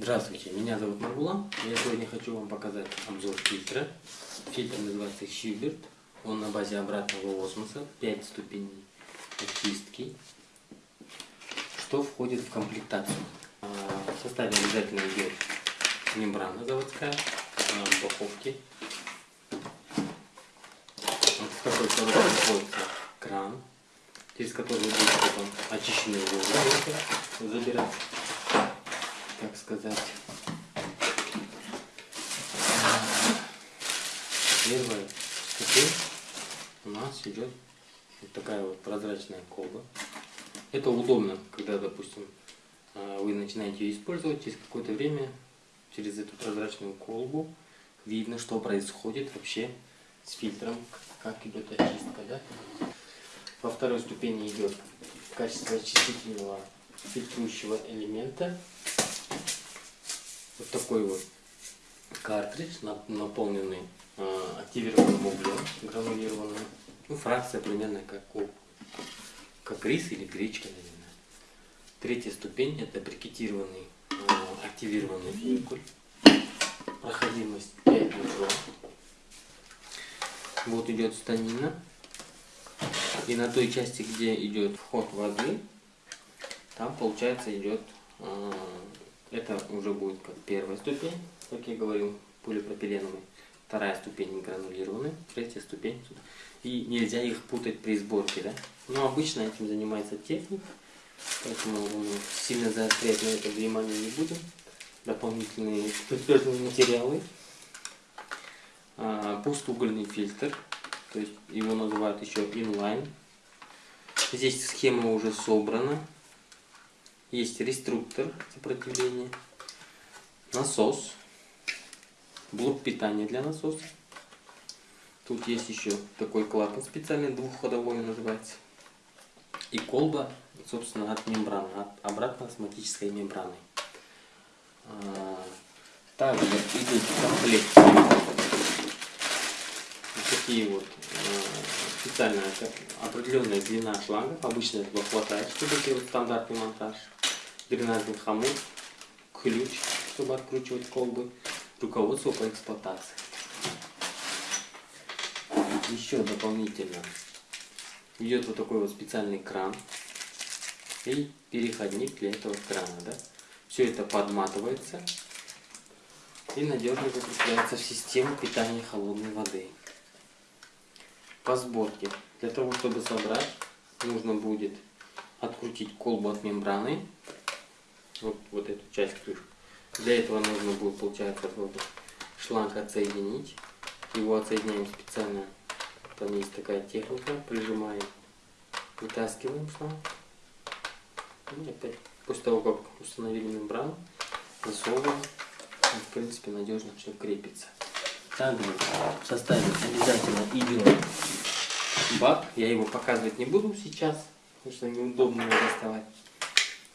Здравствуйте, меня зовут Маргулан. Я сегодня хочу вам показать обзор фильтра. Фильтр называется Шильберт. Он на базе обратного осмоса, 5 ступеней очистки. Что входит в комплектацию? А, в составе обязательно идет мембрана заводская, упаковки. Вот в такой коробке находится кран, через который будет потом очищенный воздух забирать так сказать. Первая ступень у нас идет вот такая вот прозрачная колба. Это удобно, когда, допустим, а, вы начинаете ее использовать, через какое-то время через эту прозрачную колбу видно, что происходит вообще с фильтром, как идет очистка. Да? Во второй ступени идет качество очистительного фильтрующего элемента вот такой вот картридж, наполненный э, активированным углем, гранулированным. Ну, фракция примерно как, у, как рис или гречка, наверное. Третья ступень это брикетированный э, активированный фуникуль. Проходимость 5 микрон. Вот идет станина. И на той части, где идет вход воды, там получается идет э, это уже будет как первая ступень, как я говорил, полипропиленовый. Вторая ступень гранулированный, третья ступень. И нельзя их путать при сборке, да? Но обычно этим занимается техник, поэтому мы сильно заострять на это внимание не будем. Дополнительные специальные материалы. А, пустугольный фильтр, то есть его называют еще inline. Здесь схема уже собрана, есть реструктор сопротивления, насос, блок питания для насоса. Тут есть еще такой клапан специальный, двухходовой называется. И колба, собственно, от мембраны, от обратно-осмотической мембраны. А, также идут в такие вот а, специальная определенная длина шланга. Обычно этого хватает, чтобы сделать стандартный монтаж дренажный хомут, ключ, чтобы откручивать колбы, руководство по эксплуатации. Еще дополнительно идет вот такой вот специальный кран и переходник для этого крана. Да? Все это подматывается и надежно закрепляется в систему питания холодной воды. По сборке. Для того, чтобы собрать, нужно будет открутить колбу от мембраны вот, вот эту часть крышки. Для этого нужно будет, получается, вот шланг отсоединить. Его отсоединяем специально. Там есть такая техника. Прижимаем, вытаскиваем шланг. И опять, после того, как установили мембрану, засовываем. И, в принципе, надежно все крепится. Также в составе обязательно идет бак. Я его показывать не буду сейчас, потому что неудобно его доставать.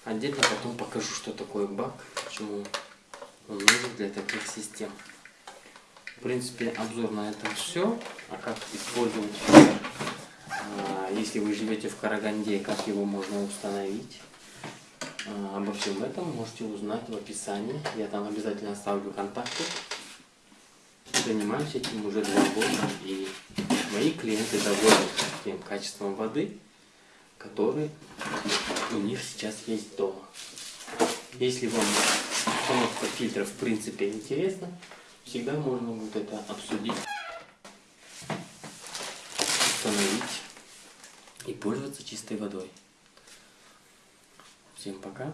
Отдельно потом покажу, что такое бак, почему он нужен для таких систем. В принципе, обзор на этом все. А как использовать а, если вы живете в Караганде, как его можно установить. А, обо всем этом можете узнать в описании. Я там обязательно оставлю контакты. Занимаюсь этим уже два года. И мои клиенты довольны тем качеством воды, который у них сейчас есть дома. Если вам установка фильтров в принципе интересна, всегда можно будет это обсудить, установить и пользоваться чистой водой. Всем пока.